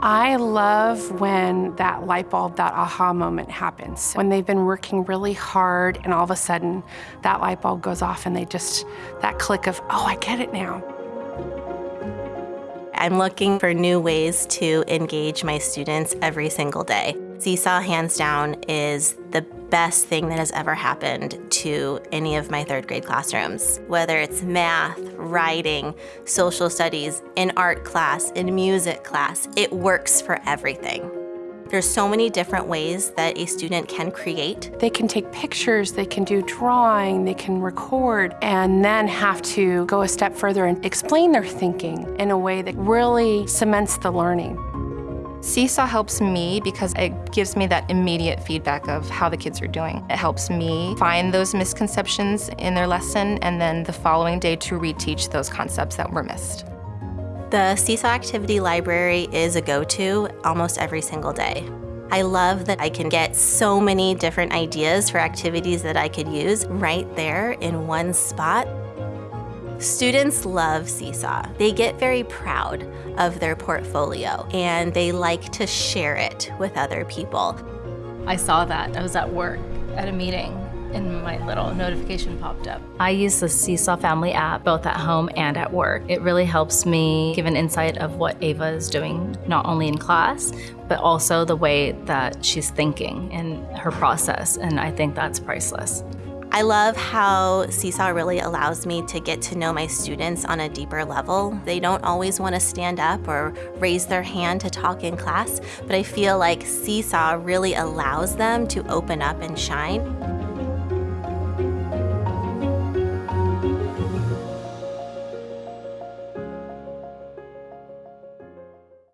I love when that light bulb, that aha moment happens. When they've been working really hard and all of a sudden that light bulb goes off and they just, that click of, oh, I get it now. I'm looking for new ways to engage my students every single day. Seesaw, hands down, is the best thing that has ever happened to any of my third grade classrooms. Whether it's math, writing, social studies, in art class, in music class, it works for everything. There's so many different ways that a student can create. They can take pictures, they can do drawing, they can record, and then have to go a step further and explain their thinking in a way that really cements the learning. Seesaw helps me because it gives me that immediate feedback of how the kids are doing. It helps me find those misconceptions in their lesson and then the following day to reteach those concepts that were missed. The Seesaw Activity Library is a go-to almost every single day. I love that I can get so many different ideas for activities that I could use right there in one spot. Students love Seesaw. They get very proud of their portfolio and they like to share it with other people. I saw that. I was at work at a meeting and my little notification popped up. I use the Seesaw Family app both at home and at work. It really helps me give an insight of what Ava is doing, not only in class, but also the way that she's thinking and her process, and I think that's priceless. I love how Seesaw really allows me to get to know my students on a deeper level. They don't always want to stand up or raise their hand to talk in class, but I feel like Seesaw really allows them to open up and shine.